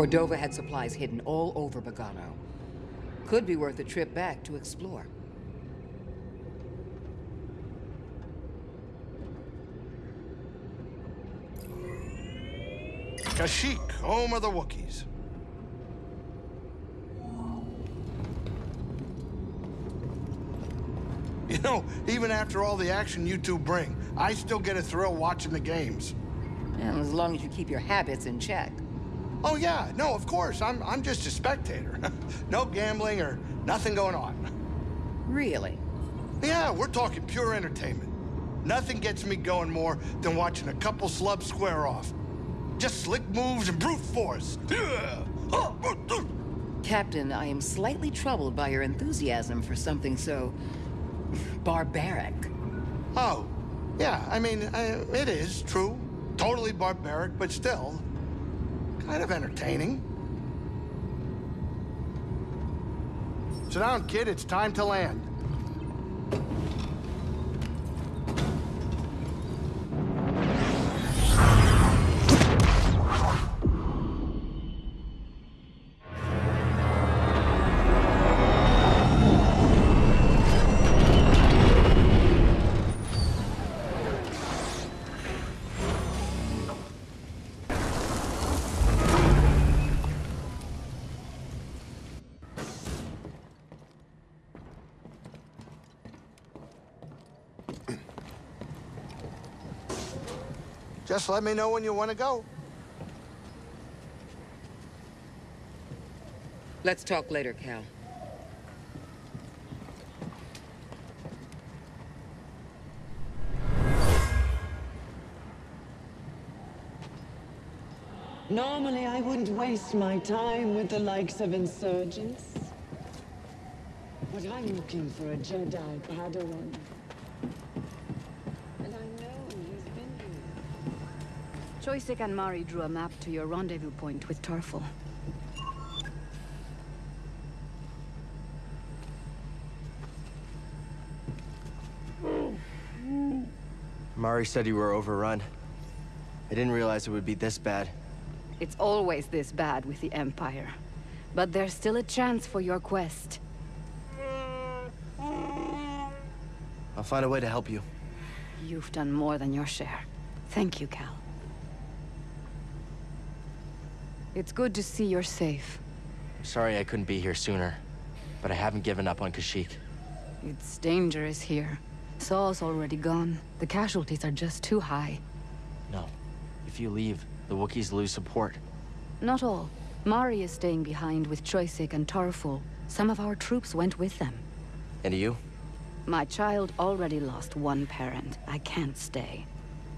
Cordova had supplies hidden all over Bogano. Could be worth a trip back to explore. Kashyyyk, home of the Wookiees. You know, even after all the action you two bring, I still get a thrill watching the games. And as long as you keep your habits in check. Oh yeah, no, of course. I'm I'm just a spectator. no gambling or nothing going on. Really? Yeah, we're talking pure entertainment. Nothing gets me going more than watching a couple slubs square off. Just slick moves and brute force. Captain, I am slightly troubled by your enthusiasm for something so... barbaric. Oh, yeah, I mean, uh, it is true. Totally barbaric, but still, kind of entertaining. Sit down, kid, it's time to land. Just let me know when you want to go. Let's talk later, Cal. Normally, I wouldn't waste my time with the likes of insurgents. But I'm looking for a Jedi Padawan. Choyyssyk and Mari drew a map to your rendezvous point with Tarfful. Mari said you were overrun. I didn't realize it would be this bad. It's always this bad with the Empire. But there's still a chance for your quest. I'll find a way to help you. You've done more than your share. Thank you, Cal. It's good to see you're safe. Sorry I couldn't be here sooner, but I haven't given up on Kashyyyk. It's dangerous here. Saw's already gone. The casualties are just too high. No. If you leave, the Wookiees lose support. Not all. Mari is staying behind with Choyyssyk and Tarfful. Some of our troops went with them. And you? My child already lost one parent. I can't stay.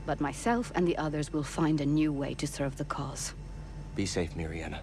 But myself and the others will find a new way to serve the cause. Be safe, Miriana.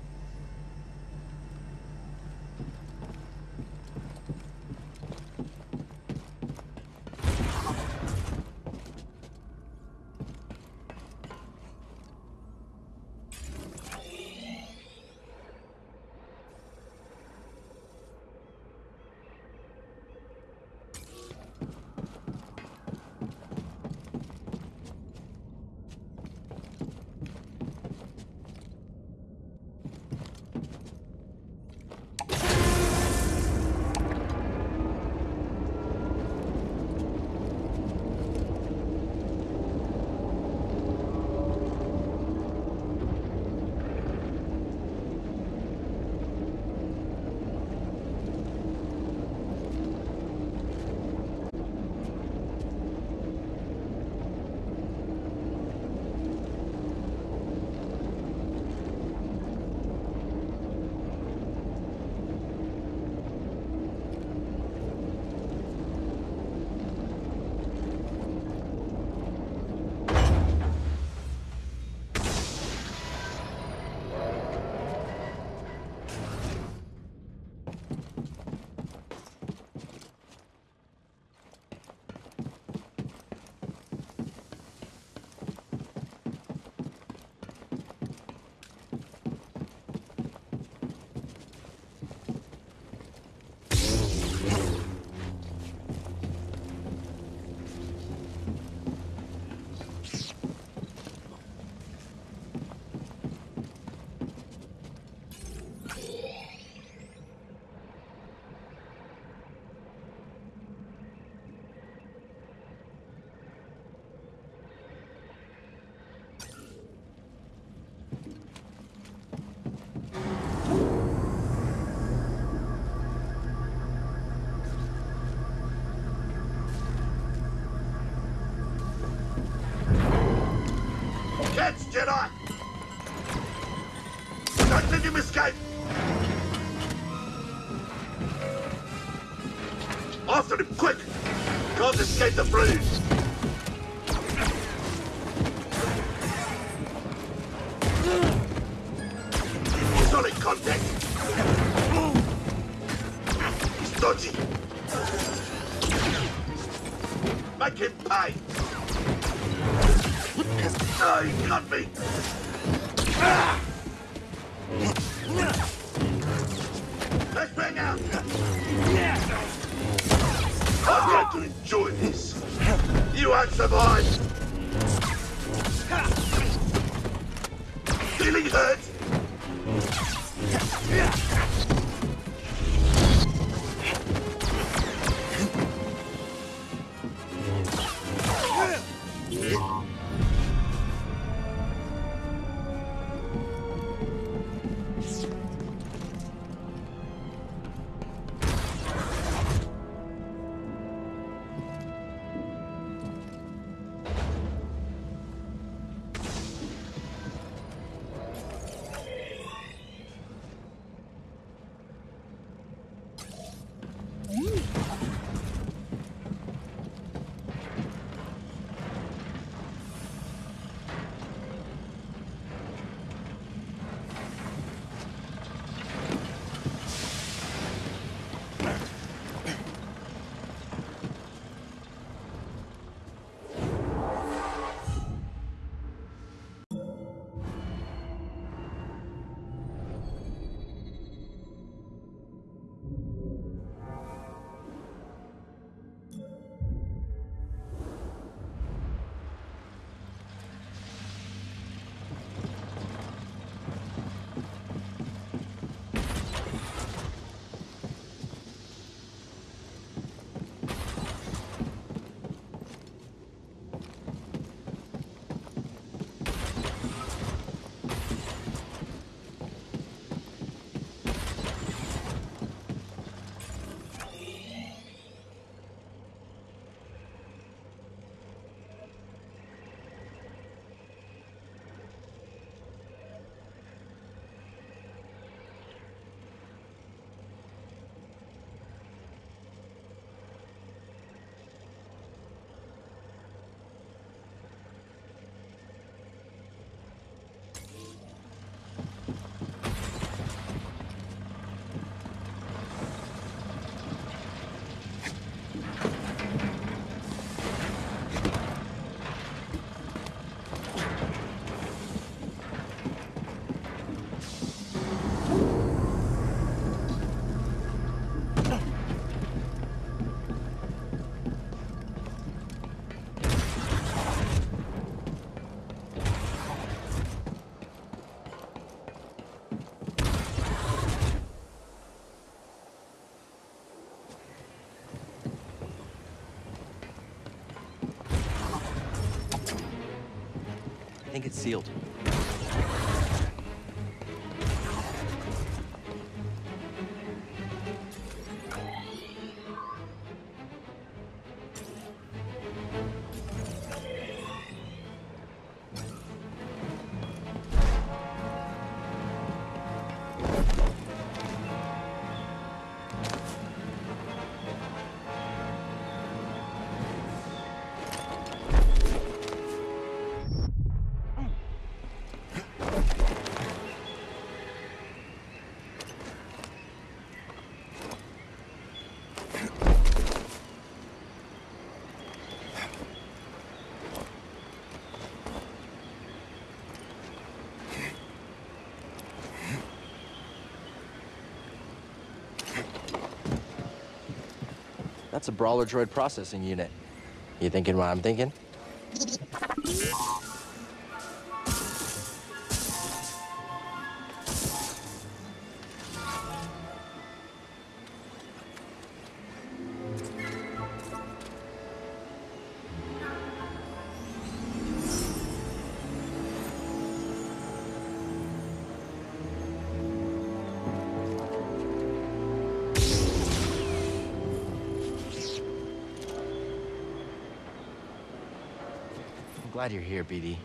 The flames! Think it's sealed. That's a Brawler Droid processing unit. You thinking what I'm thinking? Glad you're here, BD.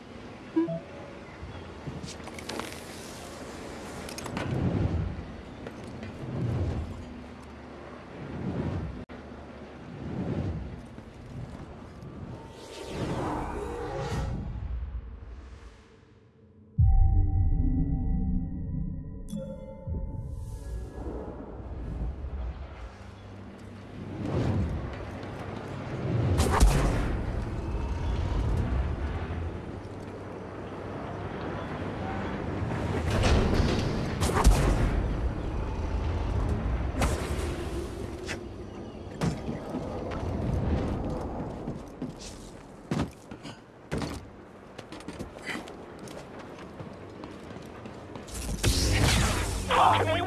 Can we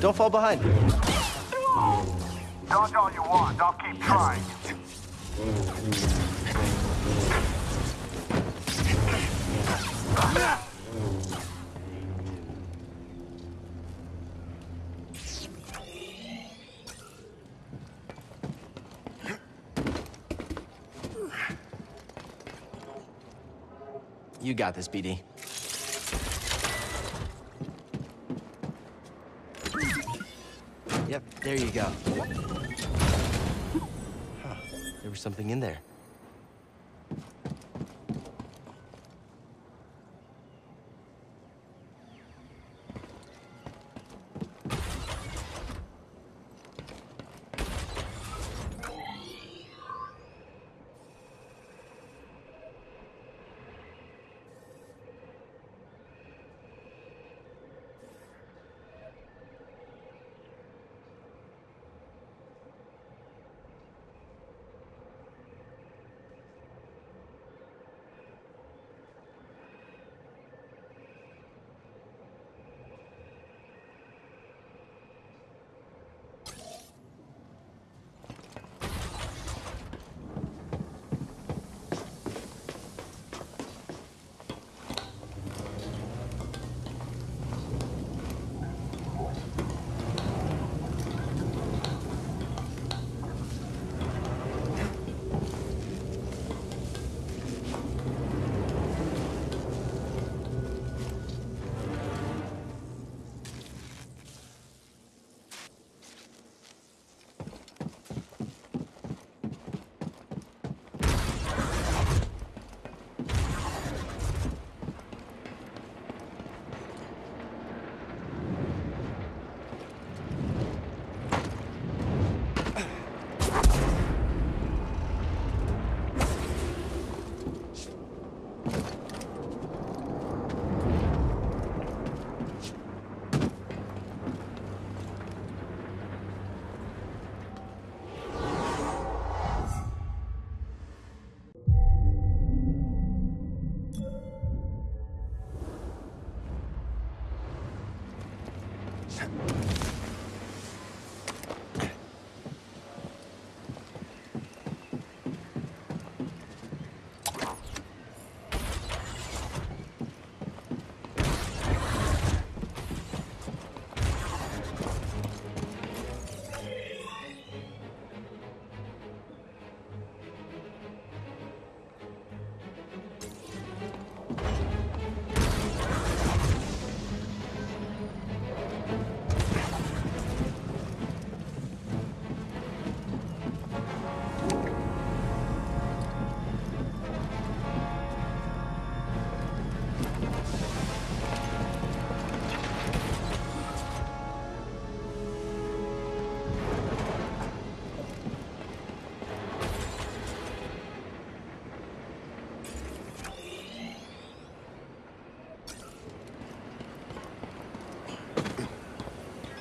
Don't fall behind. Dodge all you want. I'll keep trying. You got this, BD. There you go. Huh. There was something in there.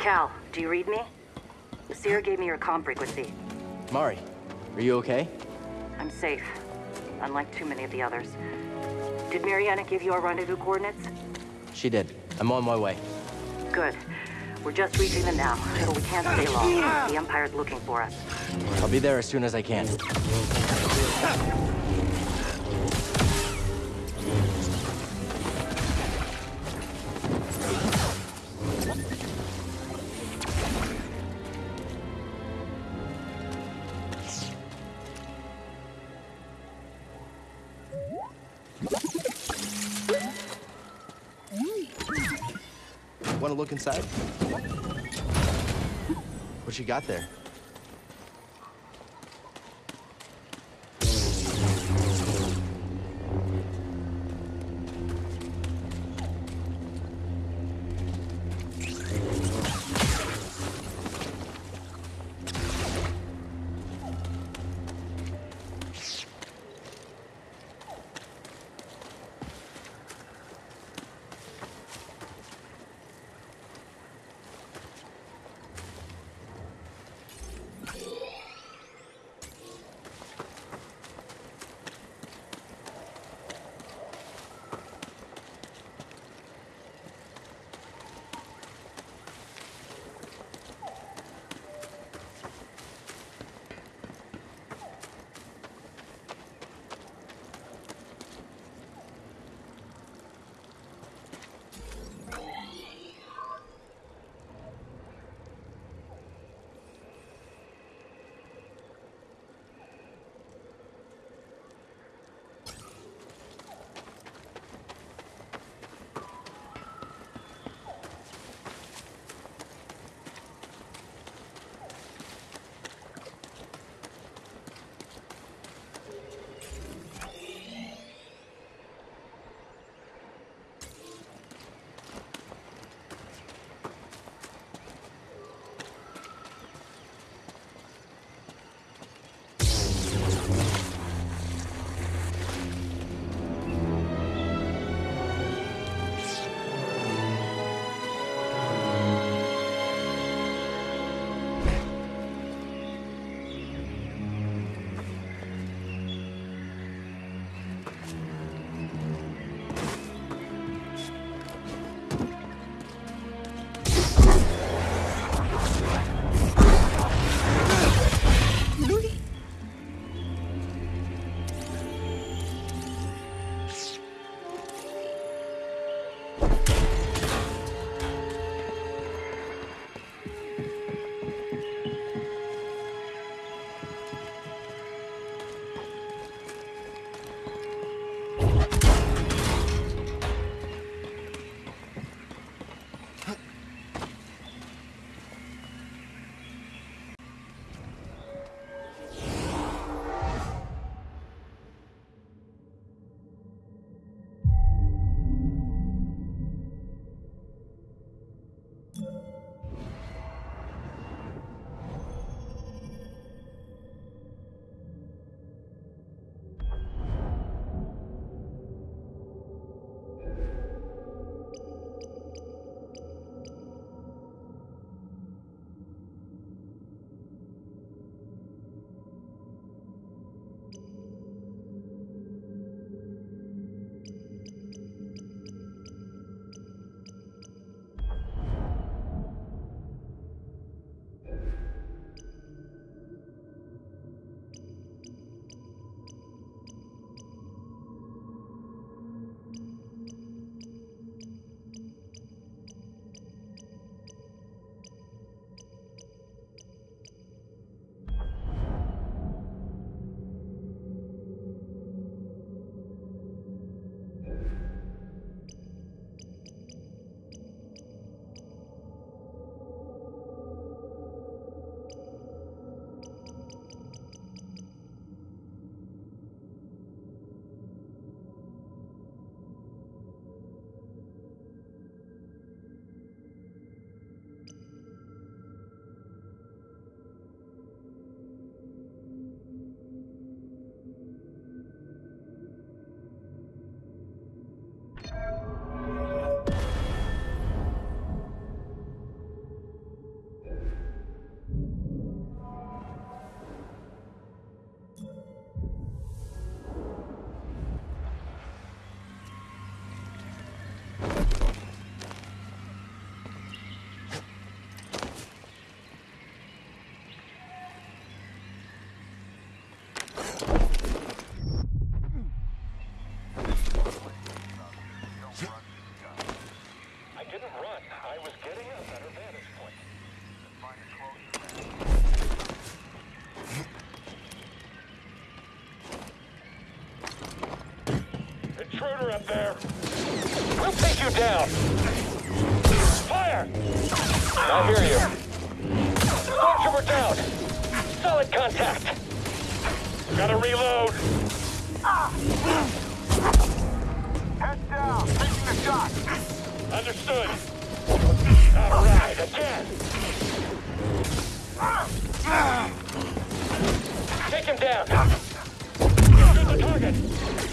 Cal, do you read me? Cere gave me your comm frequency. Mari, are you okay? I'm safe, unlike too many of the others. Did Mariana give you our rendezvous coordinates? She did. I'm on my way. Good. We're just reaching them now, but we can't stay long. The Empire's looking for us. I'll be there as soon as I can. Inside? What you got there? Cover up there. We'll take you down. Fire! I hear you. Stormtrooper down. Solid contact. Gotta reload. Head down. Taking the shot. Understood. All right, again. Take him down. Shoot the target.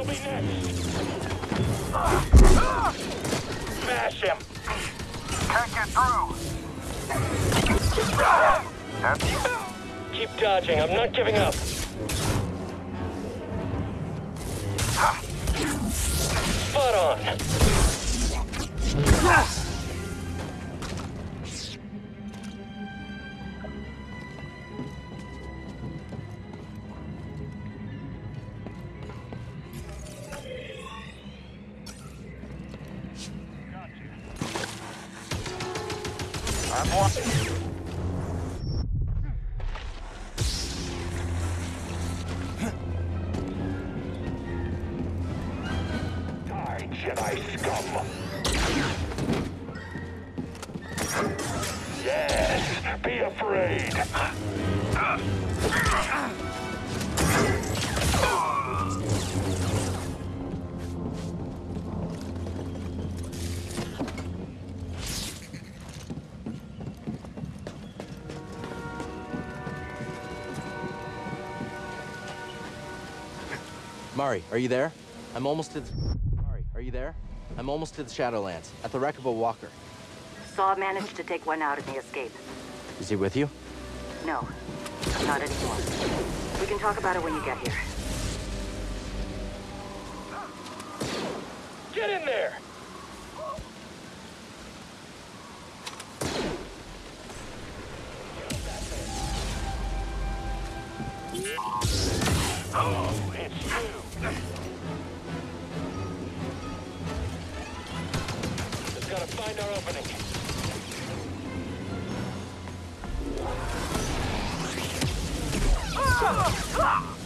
You'll be next. Smash him. Can't get through. Keep dodging. I'm not giving up. Spot on. Mari, are you there? I'm almost to the... Mari, are you there? I'm almost to the Shadowlands, at the wreck of a walker. Saw managed to take one out in the escape. Is he with you? No, not anymore. We can talk about it when you get here. Already!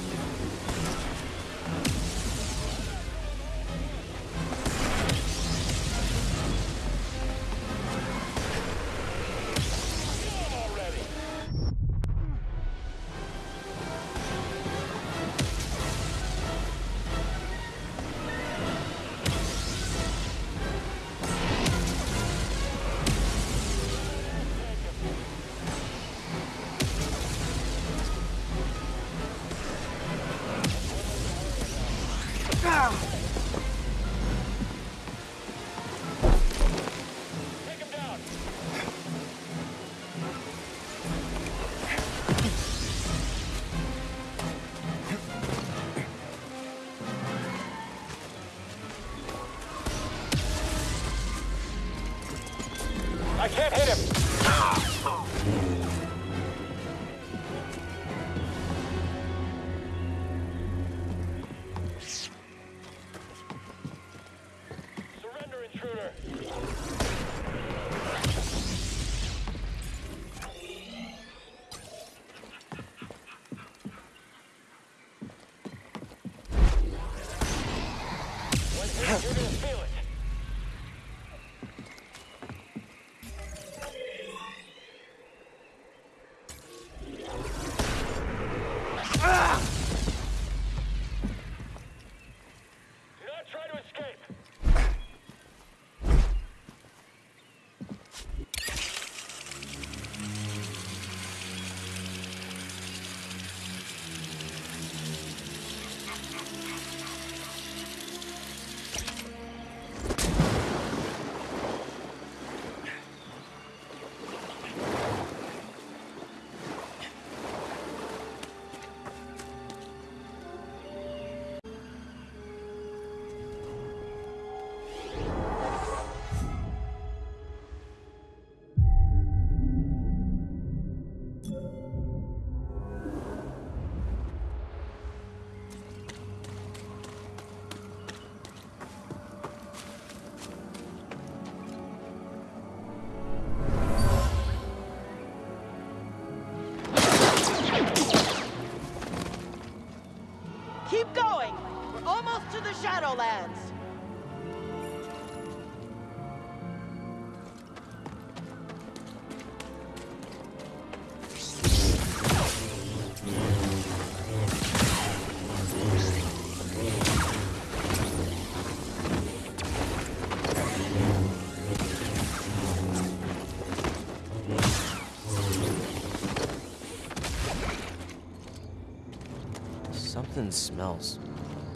Smells.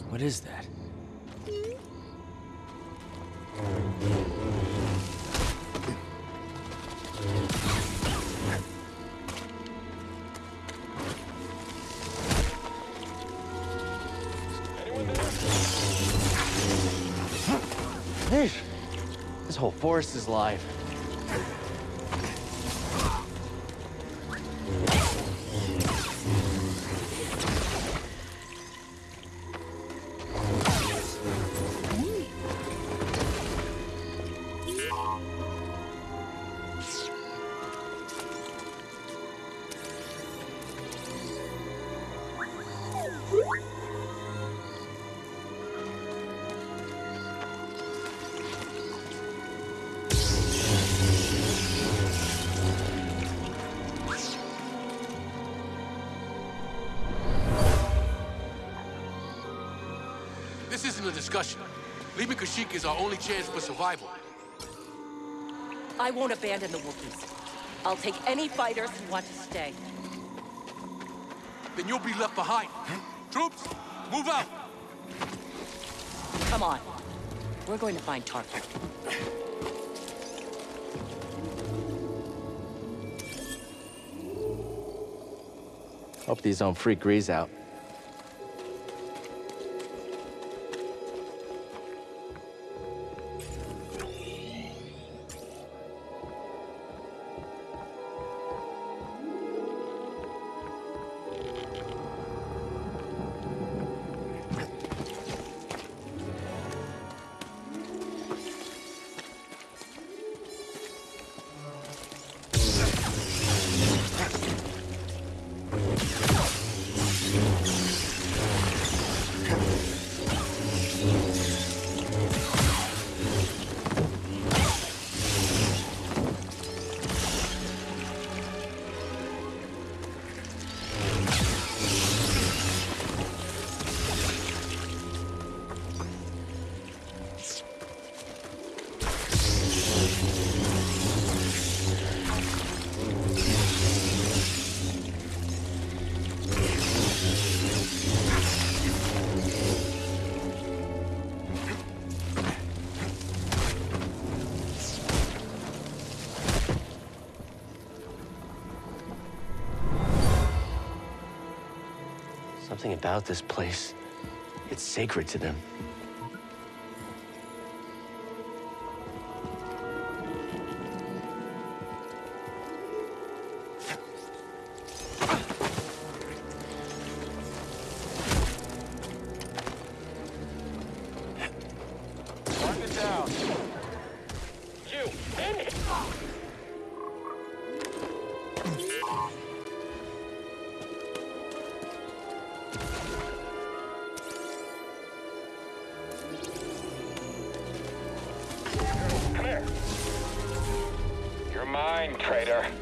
What is that? This whole forest is alive. This isn't a discussion. Leaving Kashyyyk is our only chance for survival. I won't abandon the Wookiees. I'll take any fighters who want to stay. Then you'll be left behind. Troops, move out! Come on. We're going to find Tarkin. Hope these don't freak Greez out. Something about this place. It's sacred to them. Traitor.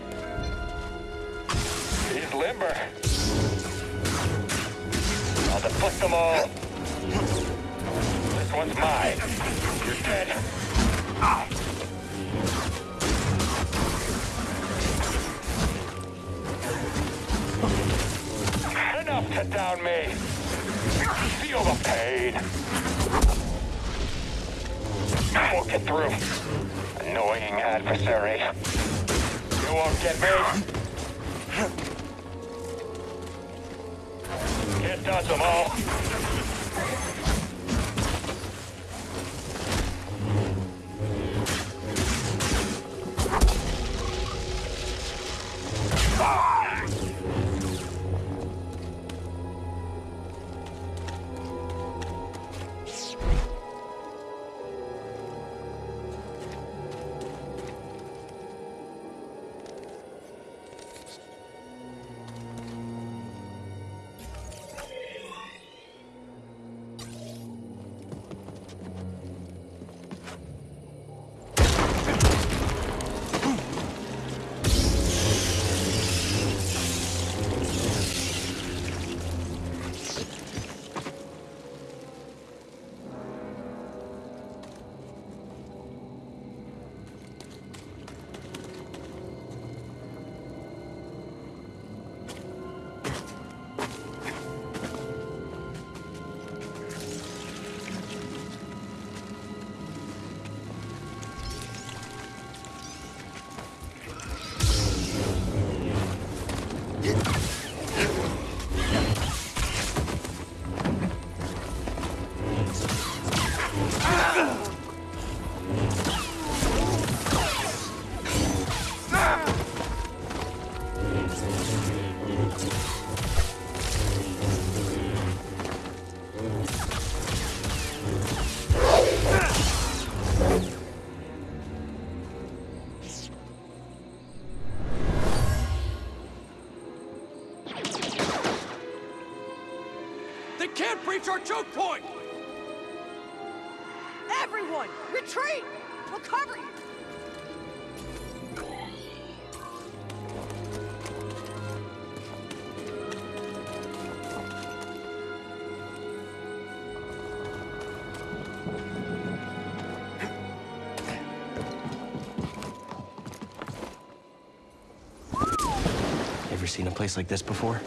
Can't breach our choke point! Everyone, retreat! We'll cover you! Ever seen a place like this before?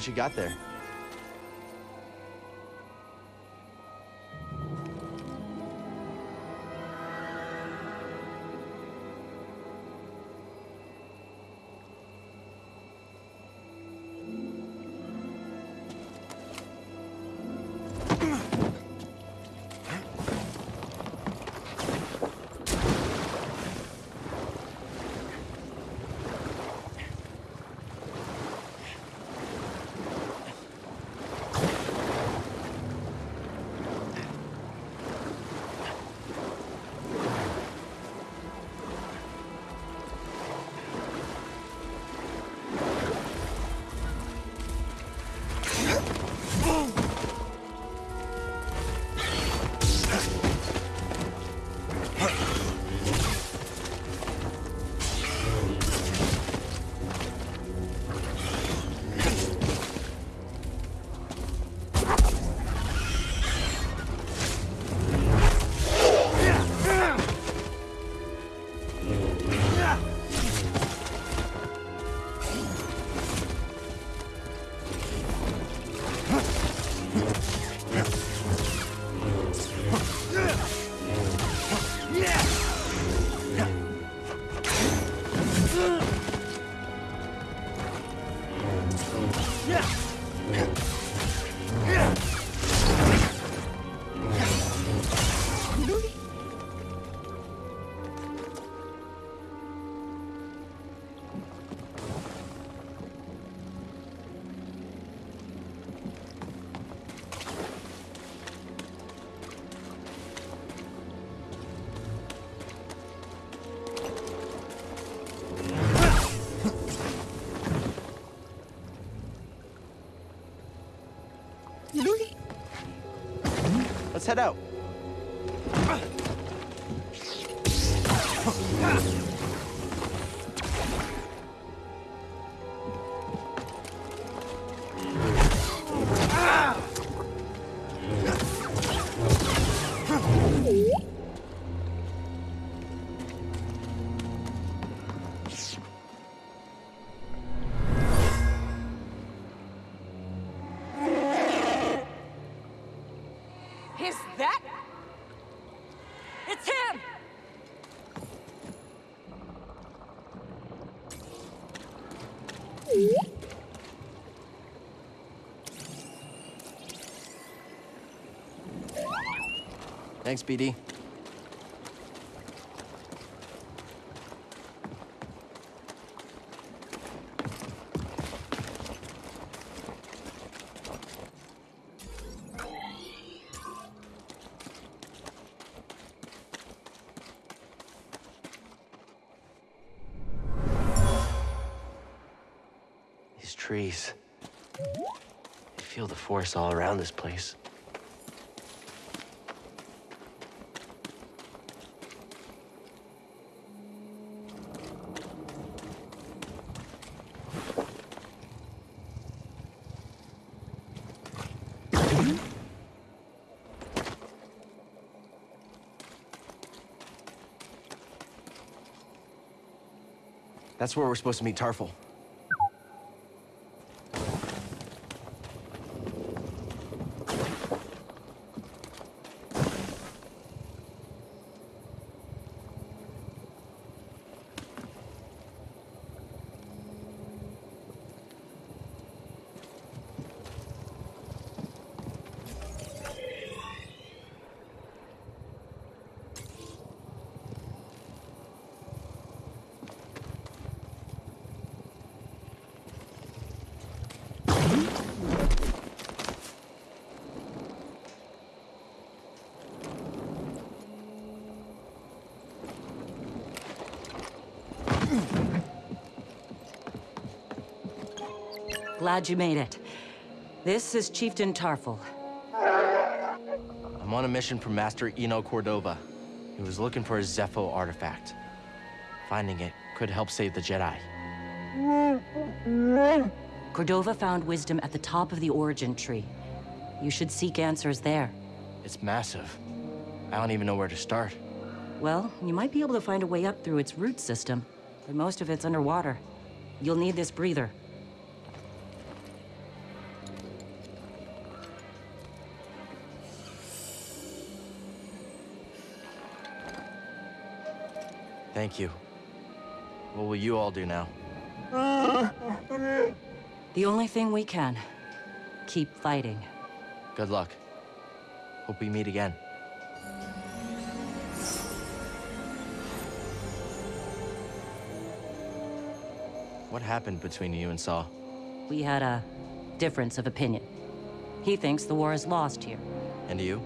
What you got there? Head out. Thanks, BD. These trees. I feel the force all around this place. That's where we're supposed to meet Tarful. Glad you made it. This is Chieftain Tarful. I'm on a mission from Master Eno Cordova. He was looking for a Zeffo artifact. Finding it could help save the Jedi. Cordova found wisdom at the top of the origin tree. You should seek answers there. It's massive. I don't even know where to start. Well, you might be able to find a way up through its root system, but most of it's underwater. You'll need this breather. Thank you. What will you all do now? The only thing we can. Keep fighting. Good luck. Hope we meet again. What happened between you and Saw? We had a difference of opinion. He thinks the war is lost here. And you?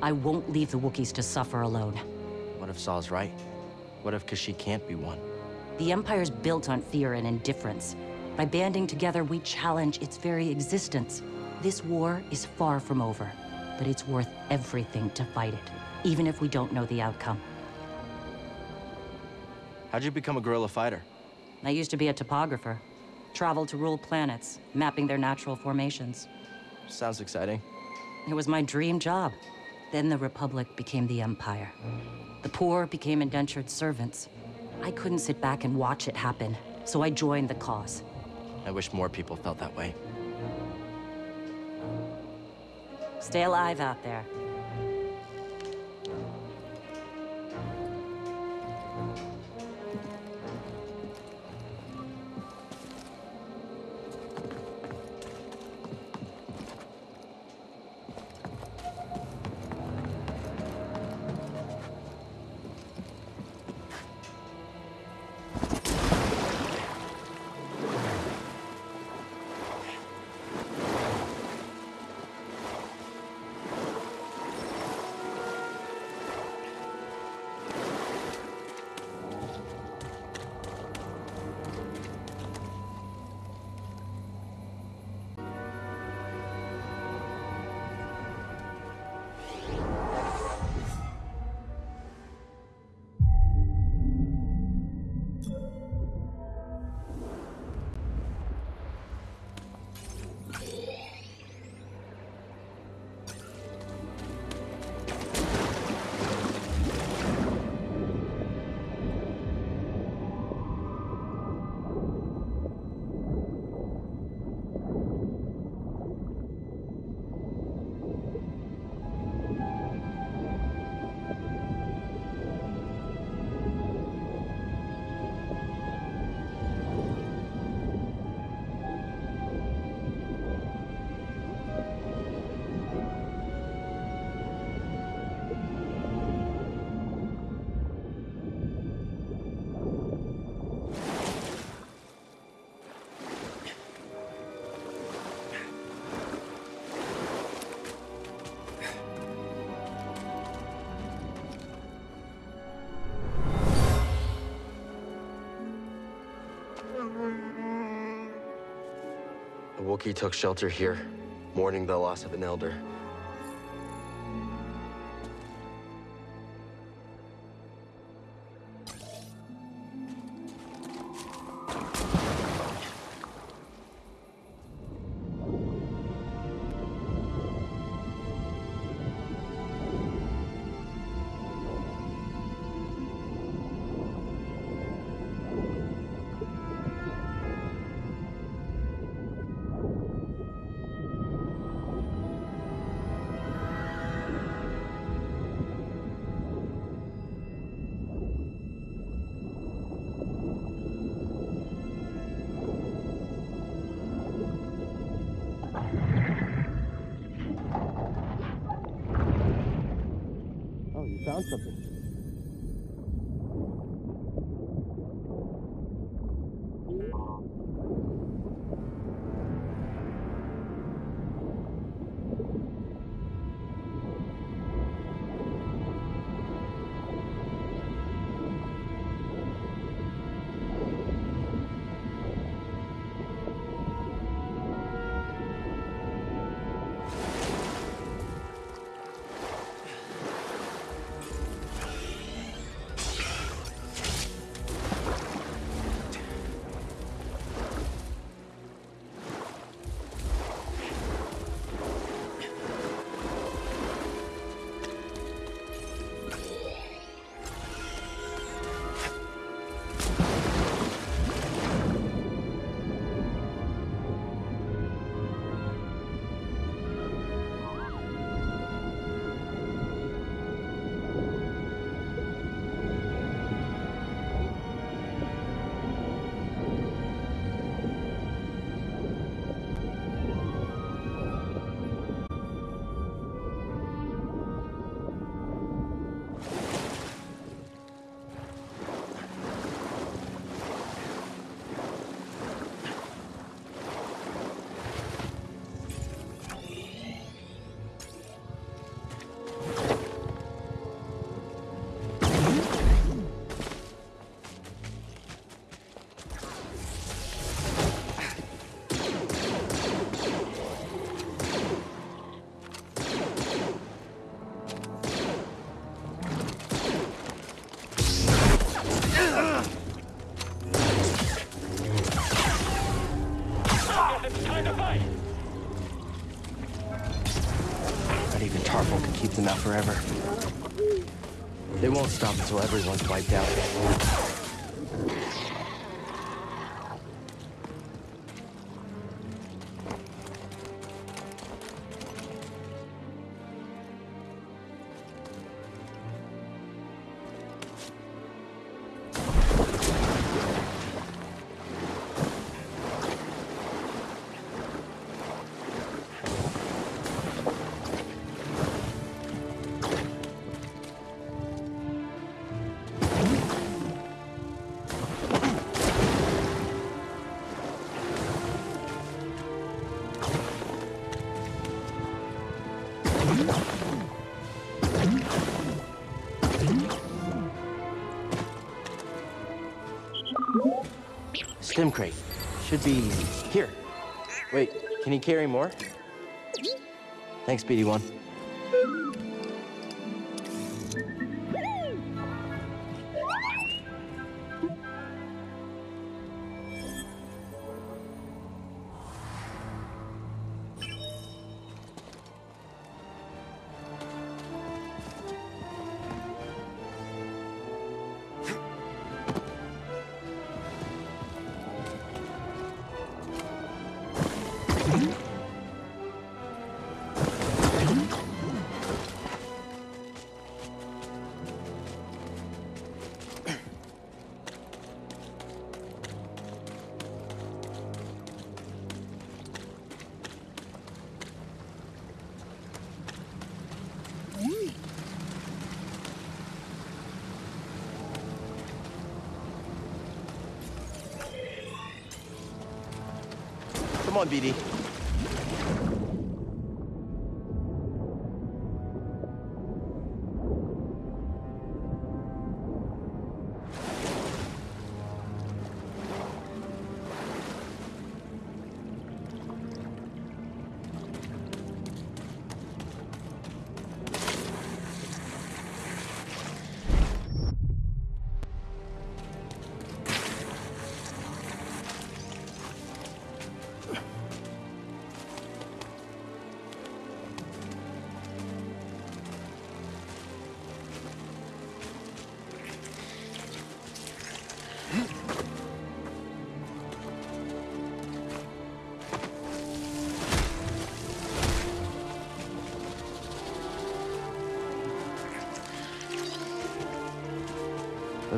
I won't leave the Wookiees to suffer alone. What if Saw's right? What if Kashyyyk can't be won? The Empire's built on fear and indifference. By banding together, we challenge its very existence. This war is far from over, but it's worth everything to fight it, even if we don't know the outcome. How'd you become a guerrilla fighter? I used to be a topographer. Traveled to rule planets, mapping their natural formations. Sounds exciting. It was my dream job. Then the Republic became the Empire. The poor became indentured servants. I couldn't sit back and watch it happen, so I joined the cause. I wish more people felt that way. Stay alive out there. Wookiee took shelter here, mourning the loss of an elder. Found something. Forever. They won't stop until everyone's wiped out. Should be here. Wait, can he carry more? Thanks, BD1. On, BD.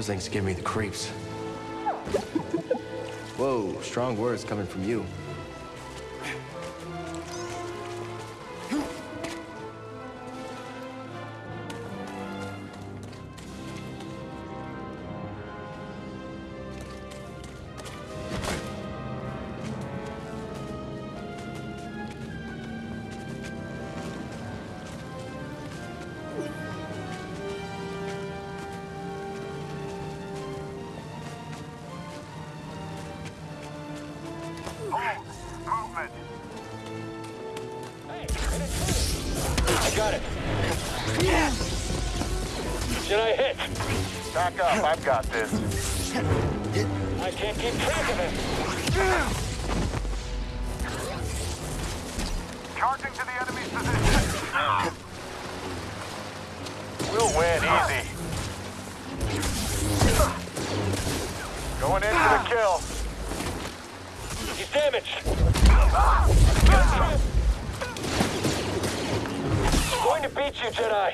Those things give me the creeps. Whoa, strong words coming from you. I can't keep track of him. Charging to the enemy's position. We'll win easy. Going in for the kill. He's damaged. Going to beat you, Jedi.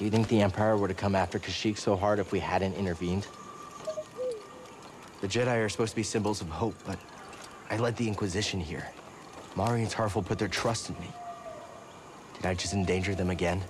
Do you think the Empire would have come after Kashyyyk so hard if we hadn't intervened? The Jedi are supposed to be symbols of hope, but I led the Inquisition here. Mari and Tarful put their trust in me. Did I just endanger them again?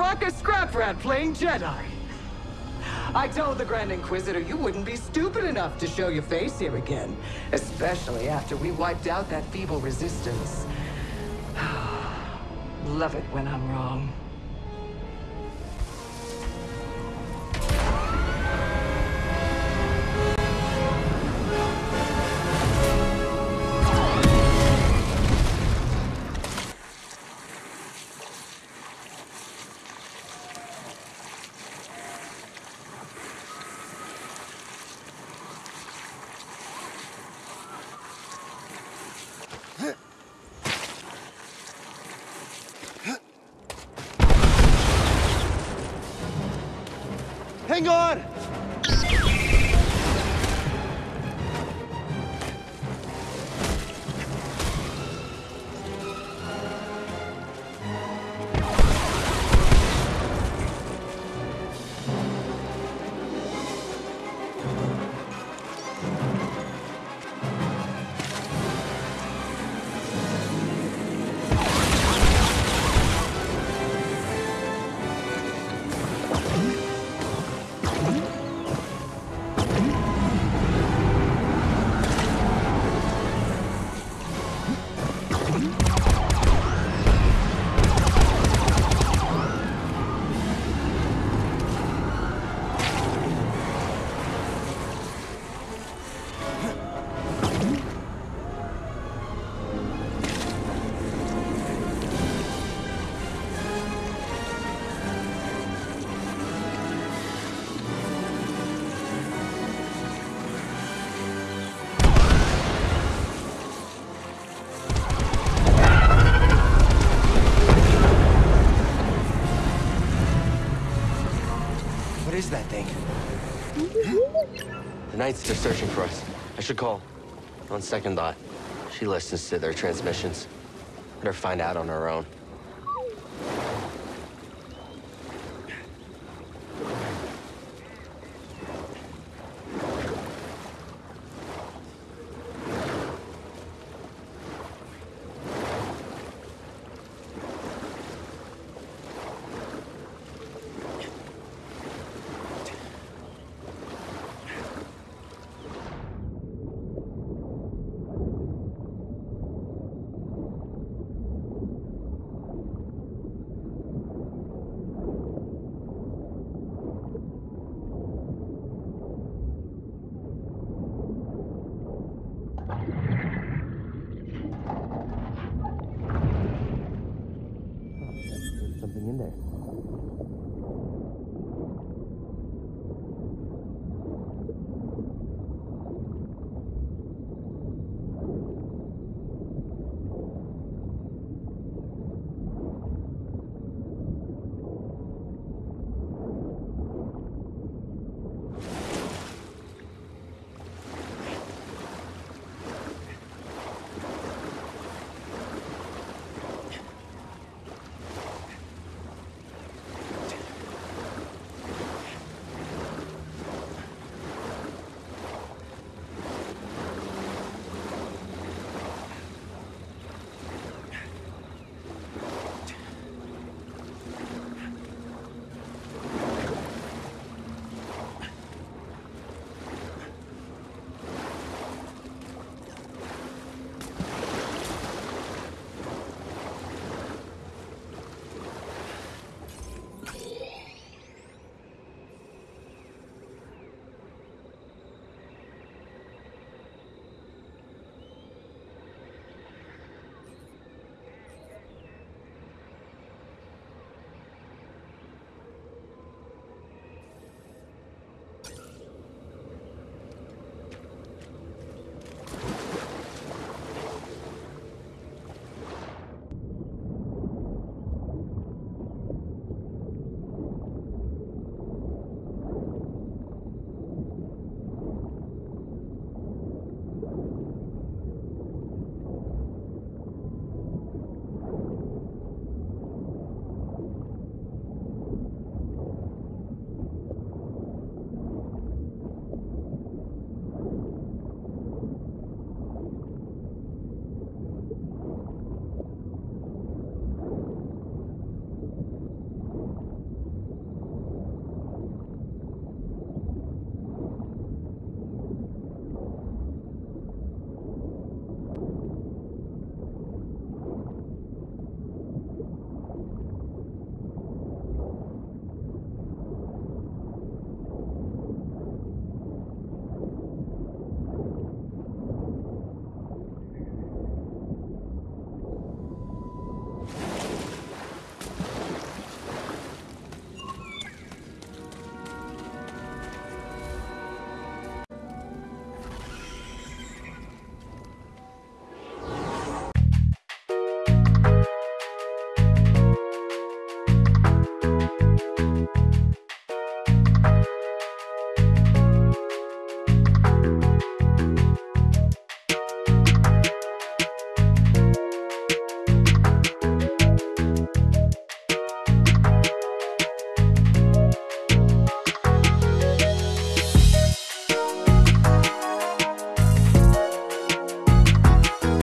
Bracca scrap rat playing Jedi. I told the Grand Inquisitor you wouldn't be stupid enough to show your face here again. Especially after we wiped out that feeble resistance. Love it when I'm wrong. That thing? The Knights are searching for us. I should call. On second thought, she listens to their transmissions. Let her find out on her own.